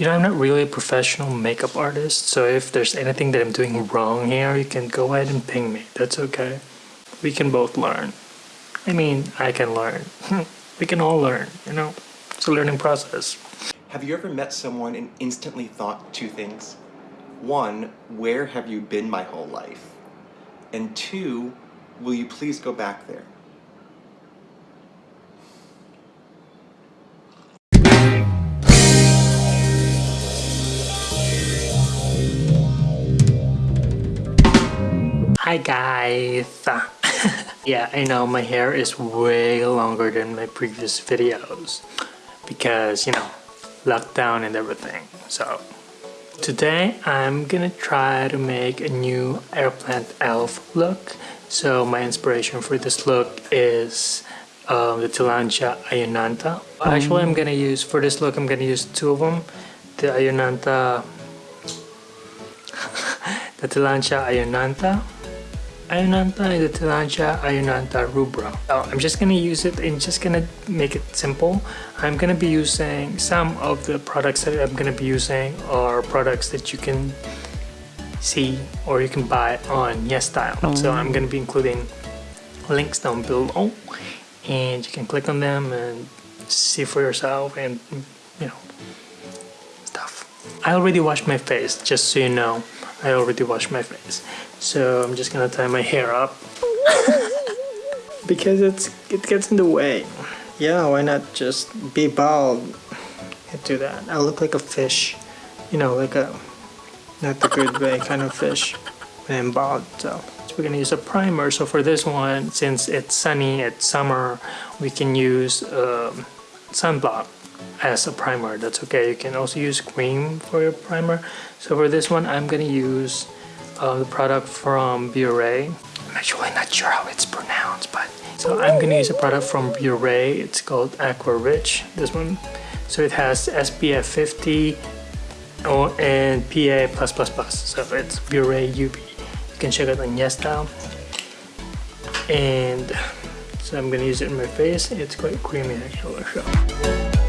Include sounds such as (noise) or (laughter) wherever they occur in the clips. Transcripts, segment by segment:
You know, I'm not really a professional makeup artist, so if there's anything that I'm doing wrong here, you can go ahead and ping me. That's okay. We can both learn. I mean, I can learn. (laughs) we can all learn, you know? It's a learning process. Have you ever met someone and instantly thought two things? One, where have you been my whole life? And two, will you please go back there? Hi guys! (laughs) yeah, I know my hair is way longer than my previous videos because, you know, lockdown and everything. So, today I'm gonna try to make a new airplant elf look. So my inspiration for this look is um, the Tillandsia ionantha. Actually, I'm gonna use, for this look, I'm gonna use two of them. The ionantha, (laughs) the Tillandsia ionantha The Tillandsia Ionantha rubra. So I'm just gonna use it and just gonna make it simple. I'm gonna be using some of the products that I'm gonna be using are products that you can see or you can buy on YesStyle. Mm. So I'm gonna be including links down below and you can click on them and see for yourself and you know stuff. I already washed my face just so you know. I already washed my face. So I'm just gonna tie my hair up. (laughs) because it's it gets in the way. Yeah, why not just be bald? Can't do that. I look like a fish. You know, like a not the good way kind of fish when I'm bald. So, so we're gonna use a primer. So for this one, since it's sunny, it's summer, we can use um, sunblock as a primer. That's okay. You can also use cream for your primer. So for this one, I'm gonna use uh, the product from Biore. I'm actually not sure how it's pronounced, but so I'm gonna use a product from Biore. It's called Aqua Rich. This one. So it has SPF 50 and PA+++. So it's Biore UV. You can check it on YesStyle. And so I'm gonna use it in my face. It's quite creamy actually. So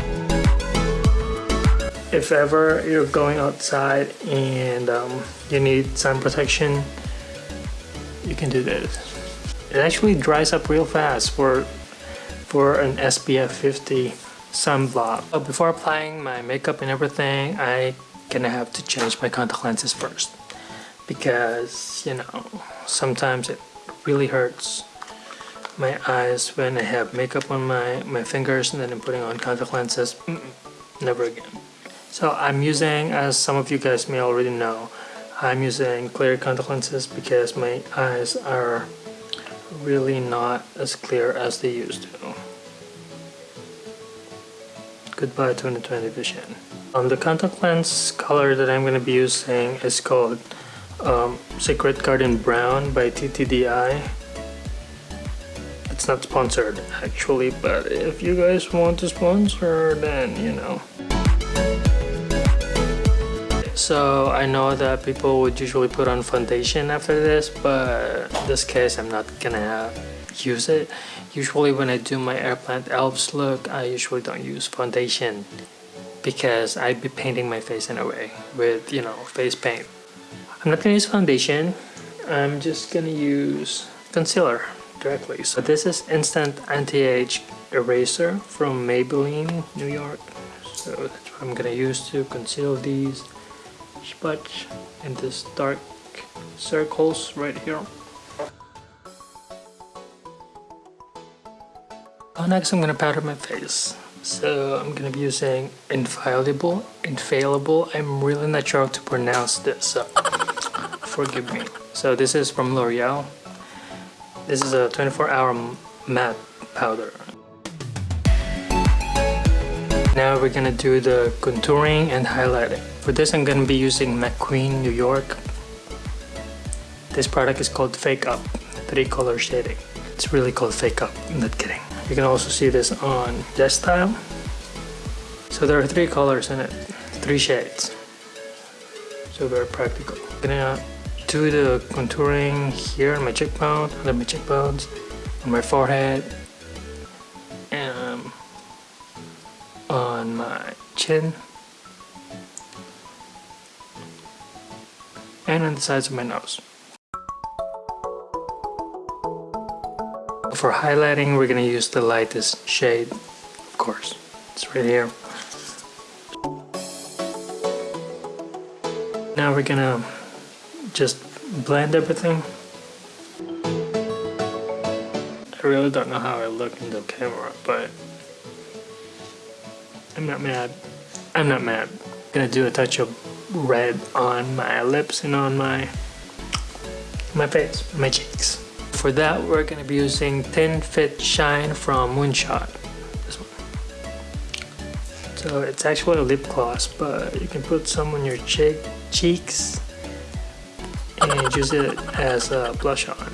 if ever you're going outside and um, you need sun protection you can do this. It actually dries up real fast for for an SPF 50 sunblock. But before applying my makeup and everything I gonna have to change my contact lenses first because you know sometimes it really hurts my eyes when I have makeup on my my fingers and then I'm putting on contact lenses. Mm -mm, never again so I'm using, as some of you guys may already know, I'm using clear contact lenses because my eyes are really not as clear as they used to. Goodbye 2020 vision. Um, the contact lens color that I'm going to be using is called um, Secret Garden Brown by TTDeye. It's not sponsored actually, but if you guys want to sponsor, then you know. So I know that people would usually put on foundation after this, but in this case I'm not gonna use it. Usually when I do my Airplant Elves look, I usually don't use foundation because I'd be painting my face in a way with, you know, face paint. I'm not gonna use foundation. I'm just gonna use concealer directly. So this is Instant Anti-Age Eraser from Maybelline, New York. So that's what I'm gonna use to conceal these spots in this dark circles right here. Oh, next I'm gonna powder my face. So I'm gonna be using Infallible, Infallible. I'm really not sure how to pronounce this, so (laughs) forgive me. So this is from L'Oreal. This is a 24 hour matte powder. Now we're gonna do the contouring and highlighting. For this I'm gonna be using McQueen New York. This product is called Fake Up, three color shading. It's really called Fake Up, I'm not kidding. You can also see this on YesStyle. So there are three colors in it, three shades. So very practical. I'm gonna do the contouring here on my cheekbone, under my cheekbones, on my forehead, chin and on the sides of my nose. For highlighting, we're gonna use the lightest shade, of course. It's right here. Now we're gonna just blend everything. I really don't know how I look in the camera, but I'm not mad. I'm not mad. I'm gonna do a touch of red on my lips and on my my face, my cheeks. For that, we're gonna be using Thin Fit Shine from Moonshot. This one. So it's actually a lip gloss, but you can put some on your cheek cheeks and use it as a blush on.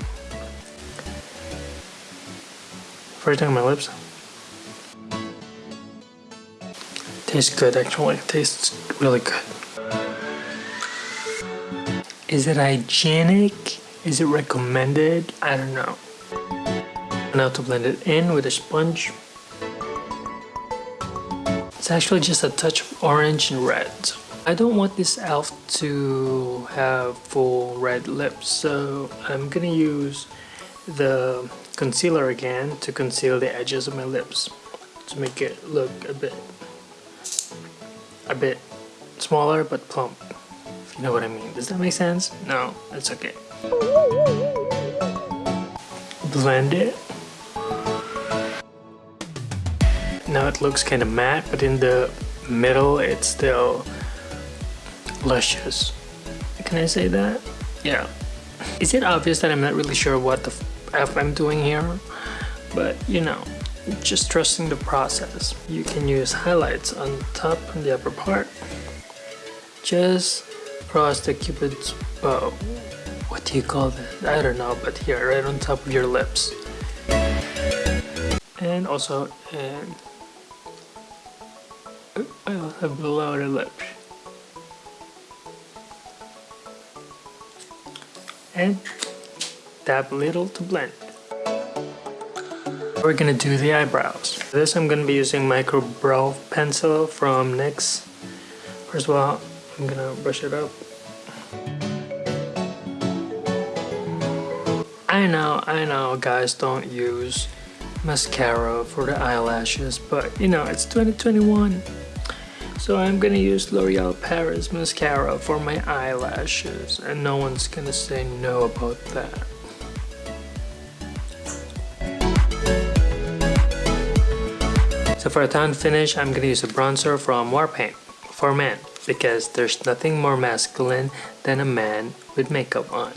First on my lips. Tastes good actually. Tastes really good. Is it hygienic? Is it recommended? I don't know. Now to blend it in with a sponge. It's actually just a touch of orange and red. I don't want this elf to have full red lips, so I'm gonna use the concealer again to conceal the edges of my lips to make it look a bit a bit smaller but plump if you know what I mean does that make sense no that's okay blend it now it looks kind of matte but in the middle it's still luscious. Can I say that? Yeah. Is it obvious that I'm not really sure what the F I'm doing here? But you know, just trusting the process. You can use highlights on top and the upper part. Just cross the cupid's bow. What do you call that? I don't know, but here, right on top of your lips. And also, and also below the lips. and dab little to blend. We're gonna do the eyebrows. For this I'm gonna be using micro brow pencil from NYX. First of all, I'm gonna brush it up. I know, I know guys don't use mascara for the eyelashes, but you know, it's 2021. So I'm gonna use L'Oreal Paris mascara for my eyelashes and no one's gonna say no about that. So for a tan finish, I'm gonna use a bronzer from Warpaint for men because there's nothing more masculine than a man with makeup on.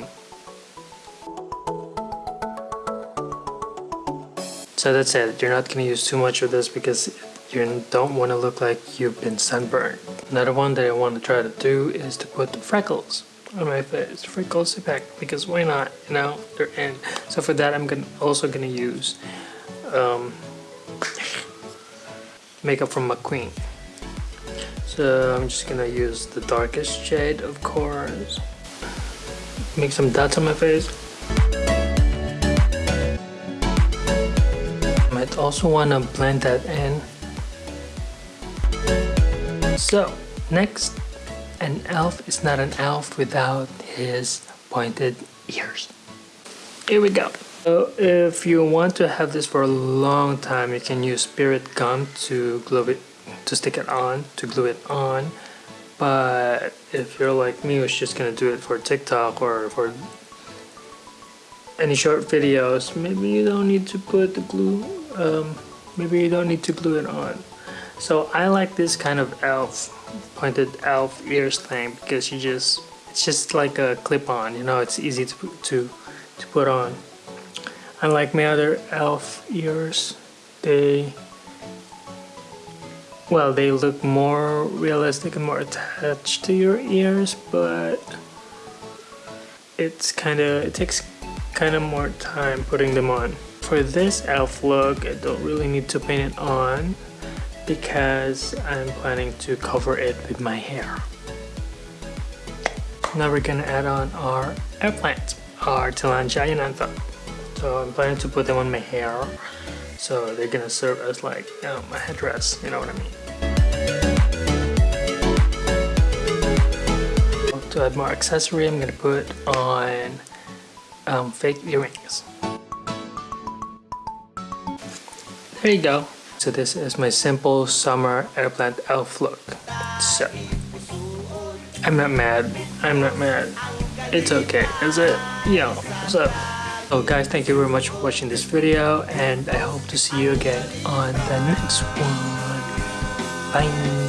So that's it, you're not gonna use too much of this because you don't want to look like you've been sunburned. Another one that I want to try to do is to put the freckles on my face. Freckles effect because why not? You know, they're in. So for that, I'm gonna also gonna use um, makeup from McQueen. So I'm just gonna use the darkest shade, of course. Make some dots on my face. Might also wanna blend that in so, next, an elf is not an elf without his pointed ears. Here we go. So if you want to have this for a long time, you can use spirit gum to glue it, to stick it on, to glue it on. But if you're like me, who's just gonna do it for TikTok or for any short videos, maybe you don't need to put the glue, um, maybe you don't need to glue it on. So I like this kind of elf, pointed elf ears thing because you just, it's just like a clip-on, you know, it's easy to, to, to put on. Unlike my other elf ears, they, well, they look more realistic and more attached to your ears, but it's kind of, it takes kind of more time putting them on. For this elf look, I don't really need to paint it on because I'm planning to cover it with my hair. Now we're gonna add on our airplant, our Tillandsia ionantha. So I'm planning to put them on my hair, so they're gonna serve as like um, a headdress, you know what I mean. To add more accessory, I'm gonna put on um, fake earrings. There you go. So this is my simple summer airplant elf look. So, I'm not mad. I'm not mad. It's okay, is it? Yeah, so. So guys, thank you very much for watching this video and I hope to see you again on the next one. Bye.